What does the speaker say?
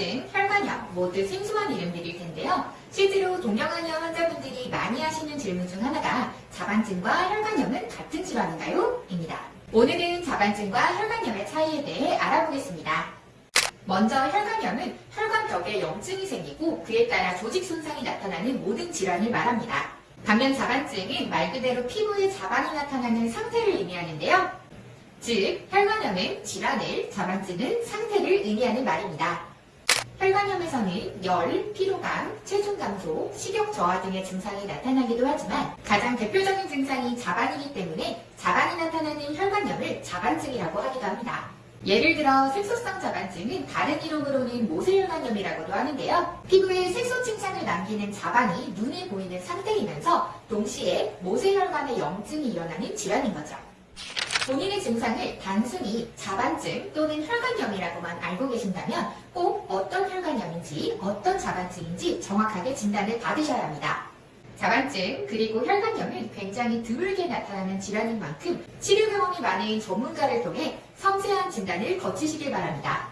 자반증, 혈관염 모두 생소한 이름들일 텐데요. 실제로 동명하염 환자분들이 많이 하시는 질문 중 하나가 자반증과 혈관염은 같은 질환인가요? 입니다. 오늘은 자반증과 혈관염의 차이에 대해 알아보겠습니다. 먼저 혈관염은 혈관벽에 염증이 생기고 그에 따라 조직 손상이 나타나는 모든 질환을 말합니다. 반면 자반증은 말 그대로 피부에 자반이 나타나는 상태를 의미하는데요. 즉, 혈관염은 질환을, 자반증은 상태를 의미하는 말입니다. 혈관염에서는 열, 피로감, 체중 감소, 식욕 저하 등의 증상이 나타나기도 하지만 가장 대표적인 증상이 자반이기 때문에 자반이 나타나는 혈관염을 자반증이라고 하기도 합니다. 예를 들어 색소성 자반증은 다른 이름으로는 모세혈관염이라고도 하는데요. 피부에 색소 침착을 남기는 자반이 눈에 보이는 상태이면서 동시에 모세혈관의 염증이 일어나는 질환인 거죠. 본인의 증상을 단순히 자반증 또는 혈관염이라고만 알고 계신다면 꼭 어떤 혈관염인지 어떤 자반증인지 정확하게 진단을 받으셔야 합니다. 자반증 그리고 혈관염은 굉장히 드물게 나타나는 질환인 만큼 치료 경험이 많은 전문가를 통해 섬세한 진단을 거치시길 바랍니다.